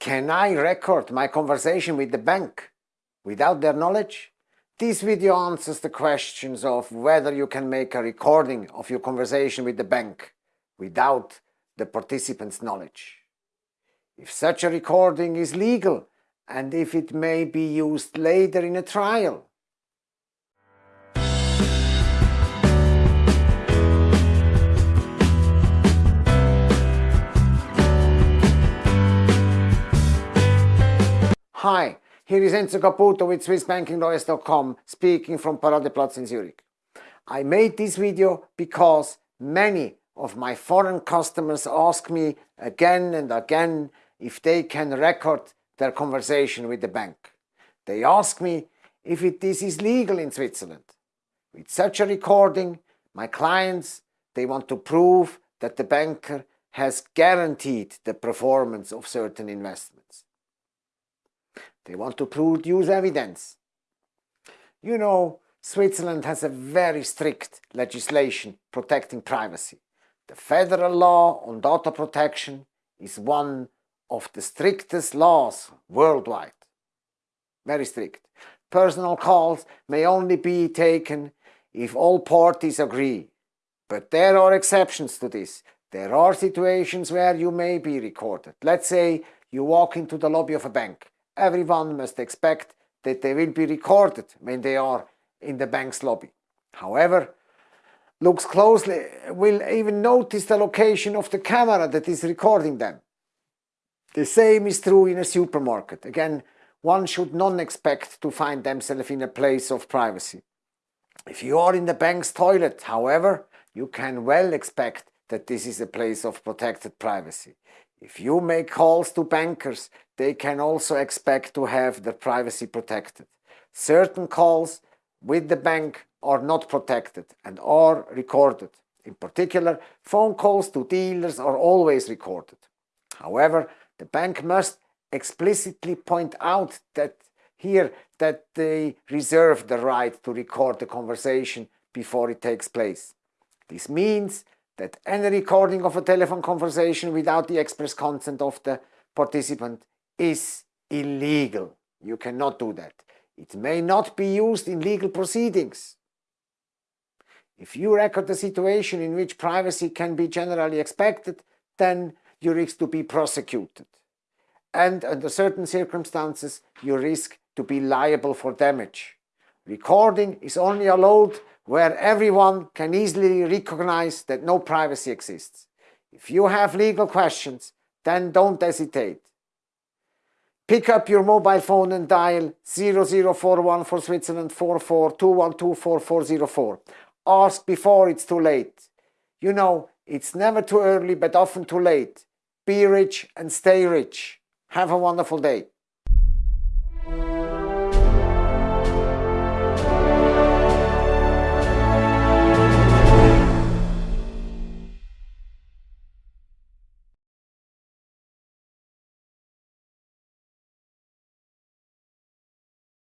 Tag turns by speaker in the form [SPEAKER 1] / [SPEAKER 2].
[SPEAKER 1] Can I record my conversation with the bank without their knowledge? This video answers the questions of whether you can make a recording of your conversation with the bank without the participant's knowledge. If such a recording is legal and if it may be used later in a trial. Hi, here is Enzo Caputo with SwissBankingLawyers.com speaking from Paradeplatz in Zurich. I made this video because many of my foreign customers ask me again and again if they can record their conversation with the bank. They ask me if it, this is legal in Switzerland. With such a recording, my clients, they want to prove that the banker has guaranteed the performance of certain investments. They want to produce evidence. You know, Switzerland has a very strict legislation protecting privacy. The federal law on data protection is one of the strictest laws worldwide. Very strict. Personal calls may only be taken if all parties agree. But there are exceptions to this. There are situations where you may be recorded. Let's say you walk into the lobby of a bank everyone must expect that they will be recorded when they are in the bank's lobby. However, looks closely will even notice the location of the camera that is recording them. The same is true in a supermarket. Again, one should not expect to find themselves in a place of privacy. If you are in the bank's toilet, however, you can well expect that this is a place of protected privacy. If you make calls to bankers, they can also expect to have their privacy protected. Certain calls with the bank are not protected and are recorded. In particular, phone calls to dealers are always recorded. However, the bank must explicitly point out that here that they reserve the right to record the conversation before it takes place. This means that any recording of a telephone conversation without the express consent of the participant is illegal. You cannot do that. It may not be used in legal proceedings. If you record a situation in which privacy can be generally expected, then you risk to be prosecuted. And under certain circumstances, you risk to be liable for damage. Recording is only allowed where everyone can easily recognize that no privacy exists. If you have legal questions, then don't hesitate. Pick up your mobile phone and dial 0041 for Switzerland 4421244404. Ask before it's too late. You know, it's never too early but often too late. Be rich and stay rich. Have a wonderful day.